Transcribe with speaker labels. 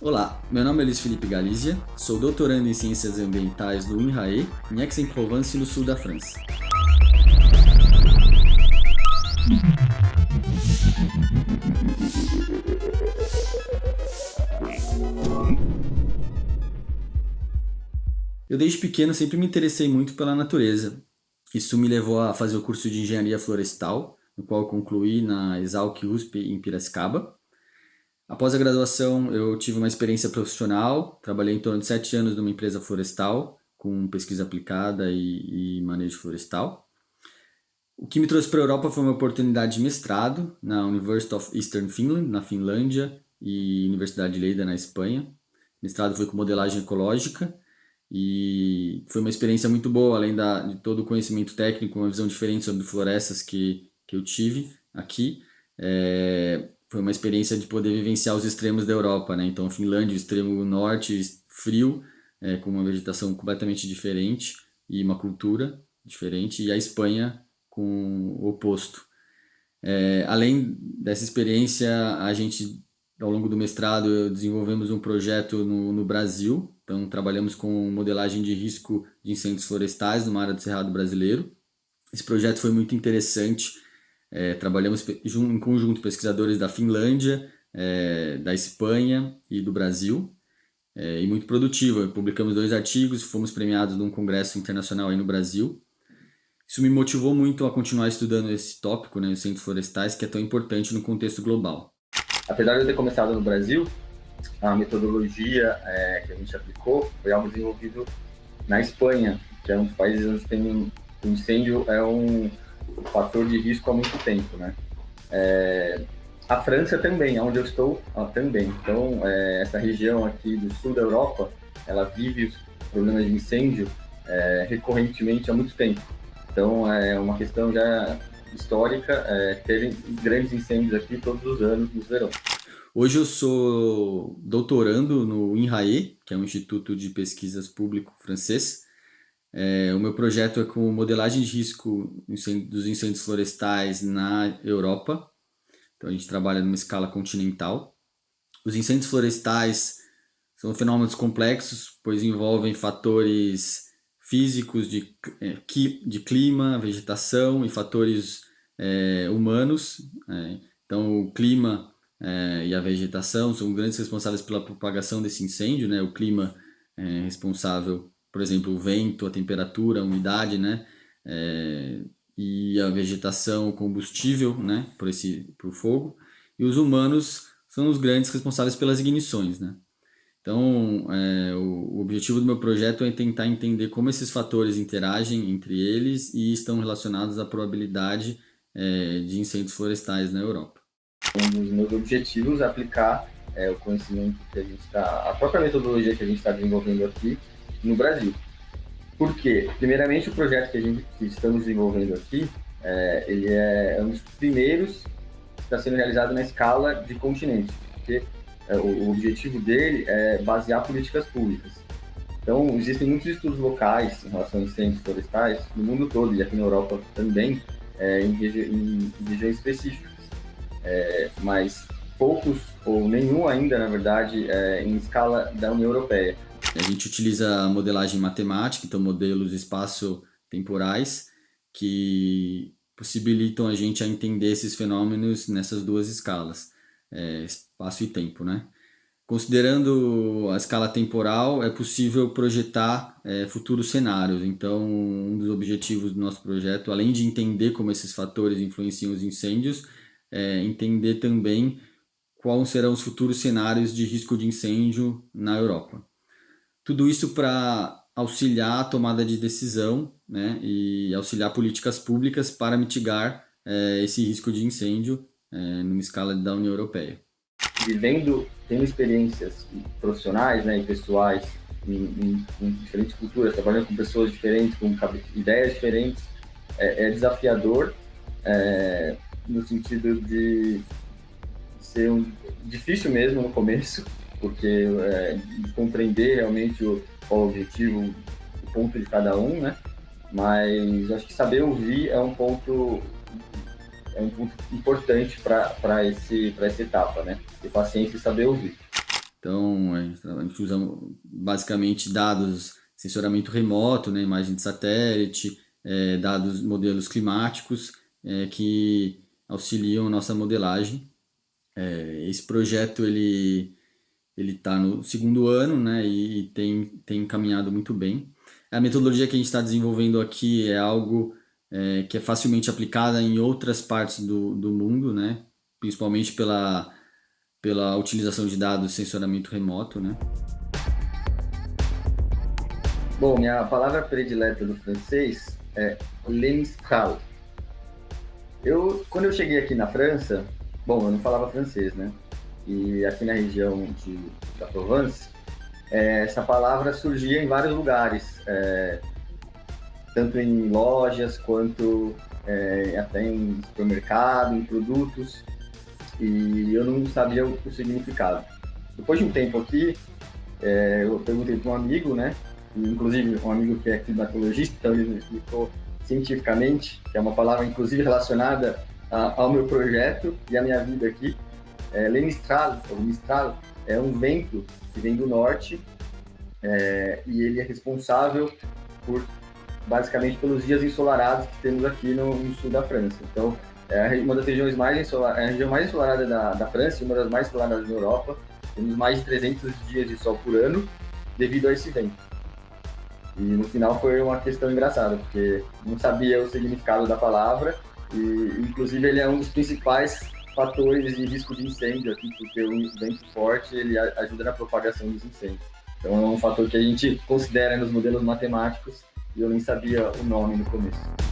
Speaker 1: Olá, meu nome é Luiz Felipe Galizia, sou doutorando em Ciências Ambientais no INRAE, em Aix-en-Provence, no sul da França. Eu desde pequeno sempre me interessei muito pela natureza. Isso me levou a fazer o curso de Engenharia Florestal, no qual concluí na Exalc USP em Piracicaba. Após a graduação, eu tive uma experiência profissional, trabalhei em torno de sete anos numa empresa florestal, com pesquisa aplicada e, e manejo florestal. O que me trouxe para a Europa foi uma oportunidade de mestrado na University of Eastern Finland, na Finlândia, e Universidade de Leida, na Espanha. O mestrado foi com modelagem ecológica e foi uma experiência muito boa, além da, de todo o conhecimento técnico, uma visão diferente sobre florestas que, que eu tive aqui. É, foi uma experiência de poder vivenciar os extremos da Europa, né? Então, Finlândia, extremo norte, frio, é, com uma vegetação completamente diferente e uma cultura diferente, e a Espanha com o oposto. É, além dessa experiência, a gente, ao longo do mestrado, desenvolvemos um projeto no, no Brasil, então trabalhamos com modelagem de risco de incêndios florestais no área do Cerrado brasileiro. Esse projeto foi muito interessante, é, trabalhamos em conjunto pesquisadores da Finlândia, é, da Espanha e do Brasil, é, e muito produtivo. Publicamos dois artigos, fomos premiados num congresso internacional aí no Brasil. Isso me motivou muito a continuar estudando esse tópico, né, os centros florestais, que é tão importante no contexto global.
Speaker 2: Apesar de eu ter começado no Brasil, a metodologia é, que a gente aplicou foi algo desenvolvido na Espanha, que é um dos países onde tem o incêndio é um fator de risco há muito tempo, né? É, a França também, onde eu estou, também. Então, é, essa região aqui do sul da Europa, ela vive problemas de incêndio é, recorrentemente há muito tempo. Então, é uma questão já histórica é, terem grandes incêndios aqui todos os anos, nos verões.
Speaker 1: Hoje eu sou doutorando no INRAE, que é um instituto de pesquisas público francês, é, o meu projeto é com modelagem de risco dos incêndios florestais na Europa. Então a gente trabalha numa escala continental. Os incêndios florestais são fenômenos complexos, pois envolvem fatores físicos de, é, de clima, vegetação e fatores é, humanos. É, então o clima é, e a vegetação são grandes responsáveis pela propagação desse incêndio. Né? O clima é responsável por exemplo, o vento, a temperatura, a umidade, né? É, e a vegetação, o combustível, né? Por esse, por fogo. E os humanos são os grandes responsáveis pelas ignições, né? Então, é, o, objetivo do meu projeto é tentar entender como esses fatores interagem entre eles e estão relacionados à probabilidade é, de incêndios florestais na Europa.
Speaker 2: Um dos meus objetivos é aplicar é, o conhecimento que a gente está, a própria metodologia que a gente está desenvolvendo aqui no Brasil. Por quê? Primeiramente, o projeto que, a gente, que estamos desenvolvendo aqui, é, ele é um dos primeiros que está sendo realizado na escala de continente, porque é, o, o, objetivo dele é basear políticas públicas. Então, existem muitos estudos locais em relação a incêndios florestais no mundo todo, e aqui na Europa também, é, em, regi em, regiões específicas. É, mas poucos, ou nenhum ainda, na verdade, é, em escala da União Europeia.
Speaker 1: A gente utiliza a modelagem matemática, então modelos espaço-temporais, que possibilitam a gente a entender esses fenômenos nessas duas escalas, é, espaço e tempo, né? Considerando a escala temporal, é possível projetar é, futuros cenários. Então, um dos objetivos do nosso projeto, além de entender como esses fatores influenciam os incêndios, é entender também quais serão os futuros cenários de risco de incêndio na Europa. Tudo isso para auxiliar a tomada de decisão né, e auxiliar políticas públicas para mitigar é, esse risco de incêndio é, numa escala da União Europeia.
Speaker 2: Vivendo, tendo experiências profissionais né, e pessoais em, em, em diferentes culturas, trabalhando com pessoas diferentes, com ideias diferentes, é, é desafiador é, no sentido de ser um, difícil mesmo no começo, porque é, compreender realmente o, o objetivo, o ponto de cada um, né? Mas acho que saber ouvir é um ponto é um ponto importante para esse para essa etapa, né? Ter paciência e saber ouvir.
Speaker 1: Então, a gente usa basicamente dados, sensoramento remoto, né, imagem de satélite, é, dados, modelos climáticos, é, que auxiliam nossa modelagem. É, esse projeto, ele ele está no segundo ano, né, e, tem, tem caminhado muito bem. A metodologia que a gente está desenvolvendo aqui é algo é, que é facilmente aplicada em outras partes do, do mundo, né, principalmente pela pela utilização de dados sensoramento remoto, né?
Speaker 2: Bom, minha palavra predileta do francês é lemistral. Eu, quando eu cheguei aqui na França, bom, eu não falava francês, né? E aqui na região de, da Provence, é, essa palavra surgia em vários lugares, é, tanto em lojas quanto é, até em supermercado, em produtos e eu não sabia o, o significado. Depois de um tempo aqui, é, eu perguntei para um amigo, né? Inclusive um amigo que é climatologista, então ele me explicou cientificamente, que é uma palavra inclusive relacionada a, ao meu projeto e à minha vida aqui. É, Mistral, é um vento que vem do norte é, e ele é responsável por basicamente pelos dias ensolarados que temos aqui no, no sul da França. Então, é uma das regiões mais ensolaradas, é a região mais ensolarada da, da França e uma das mais ensolaradas da Europa. Temos mais de 300 dias de sol por ano devido a esse vento. E no final foi uma questão engraçada, porque não sabia o significado da palavra e, inclusive, ele é um dos principais fatores de risco de incêndio aqui, porque o vento forte ele ajuda na propagação dos incêndios. Então é um fator que a gente considera nos modelos matemáticos e eu nem sabia o nome no começo.